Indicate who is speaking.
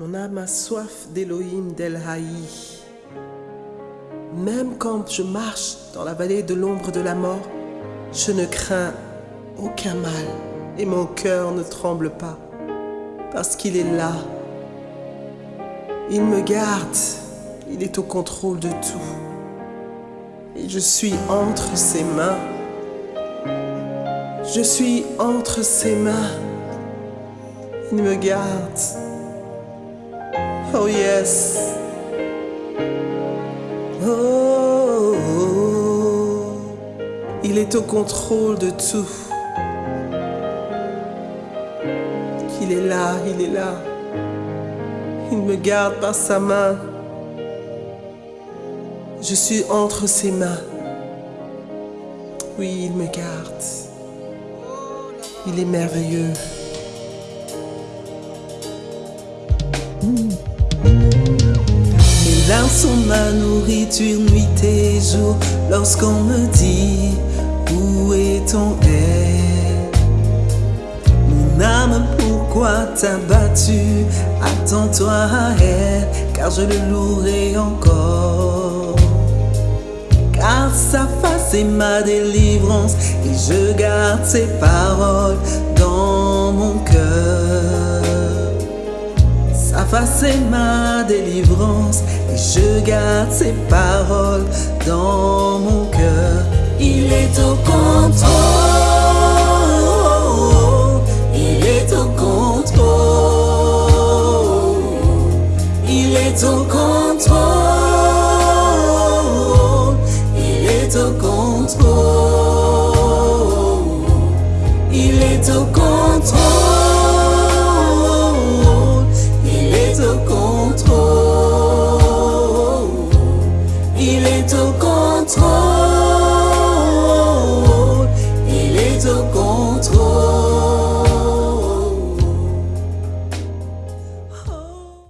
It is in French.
Speaker 1: Mon âme a soif d'Elohim d'El Haï. Même quand je marche dans la vallée de l'ombre de la mort, je ne crains aucun mal et mon cœur ne tremble pas parce qu'il est là. Il me garde, il est au contrôle de tout. Et je suis entre ses mains. Je suis entre ses mains. Il me garde. Oh yes. Oh, il est au contrôle de tout. Il est là, il est là. Il me garde par sa main. Je suis entre ses mains. Oui, il me garde. Il est merveilleux.
Speaker 2: Sont ma nourriture nuit et jour lorsqu'on me dit où est ton aide. Mon âme, pourquoi t'as battu? Attends-toi à elle, car je le louerai encore. Car sa face est ma délivrance et je garde ses paroles dans mon cœur. Sa face est ma délivrance et je garde ses paroles dans mon cœur. Il est au contrôle, il est au contrôle, il est au contrôle,